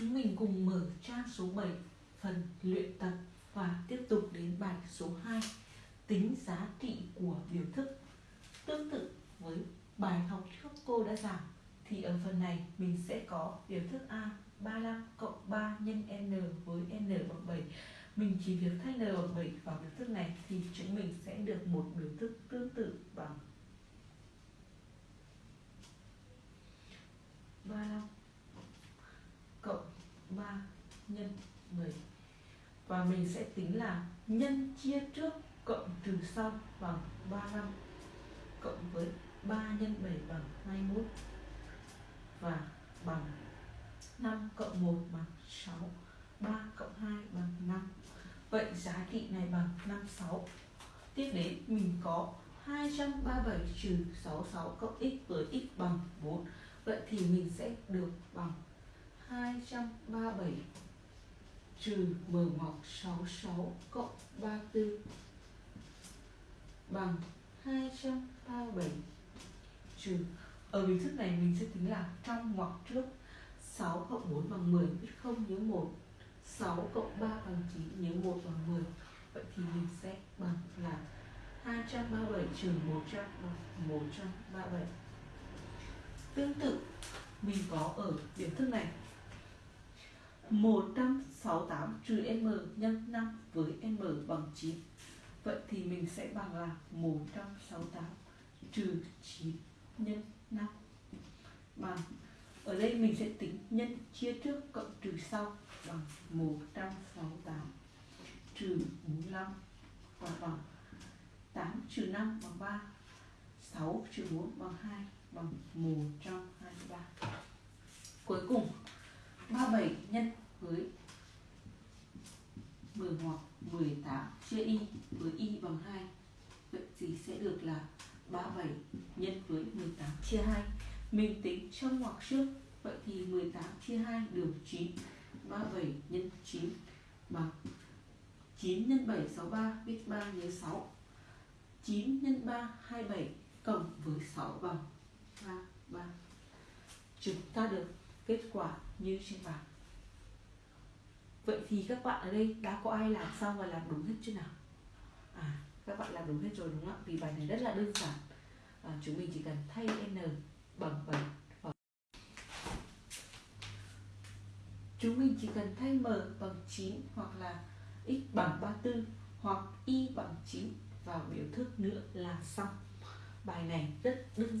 Chúng mình cùng mở trang số 7 phần luyện tập, và tiếp tục đến bài số 2 tính giá trị của biểu thức. Tương tự với bài học trước cô đã giảng, thì ở phần này mình sẽ có biểu thức A 35 cộng 3 nhân n với n bằng 7 mình chỉ việc thay n bằng 7 vào biểu thức này thì chúng mình sẽ được một biểu thức tương tự bằng 35 cộng 3 nhân 10 và mình sẽ tính là nhân chia trước cộng trừ sau bằng 35 cộng với 3 nhân 7 bằng 21 và bằng 5 cộng 1 bằng 6 3 cộng 2 bằng 5 Vậy giá trị này bằng 56 Tiếp đến, mình có 237 trừ 66 cộng x với x bằng 4 Vậy thì mình sẽ được bằng 237 trừ mở ngoặc 66 cộng 34 bằng 237 trừ. Ở bình thức này mình sẽ tính là trong ngoặc trước 6 cộng 4 bằng 10 biết không nhớ 1 6 cộng 3 bằng 9 nhớ 1 bằng 10 vậy thì mình sẽ bằng là 237 trừ 100 bằng 137 Tương tự, mình có ở điểm thức này 168 trừ m nhân 5 với m bằng 9 Vậy thì mình sẽ bằng là 168 trừ 9 nhân 5 bằng ở đây mình sẽ tính nhân chia trước cộng trừ sau bằng 168 trừ 45 và bằng 8 trừ 5 bằng 3 6 trừ 4 bằng 2 bằng 123 Cuối cùng 37 nhân với 10 hoặc 18 chia y với y bằng 2 Vậy gì sẽ được là 37 nhân với 18 chia 2 Mình tính trong ngoặc trước, Vậy thì 18 chia 2 được 9 37 nhân 9 bằng 9 nhân 7 63 viết 3 nhớ 6 9 nhân 3 27 cộng với 6 bằng 33 Chúng ta được kết quả như trên bảng Vậy thì các bạn ở đây đã có ai làm xong và làm đúng hết chưa nào? À, các bạn làm đúng hết rồi đúng không ạ? Vì bài này rất là đơn giản à, Chúng mình chỉ cần thay n bằng 7 Chúng mình chỉ cần thay m bằng 9 hoặc là x bằng 34 hoặc y bằng 9 vào biểu thức nữa là xong. Bài này rất đơn giản.